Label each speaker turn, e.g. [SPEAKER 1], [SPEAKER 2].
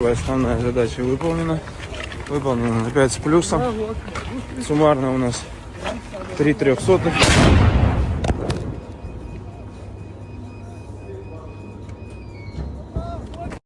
[SPEAKER 1] Основная задача выполнена. Выполнена на 5 с плюсом. Суммарно у нас 3 трехсотых.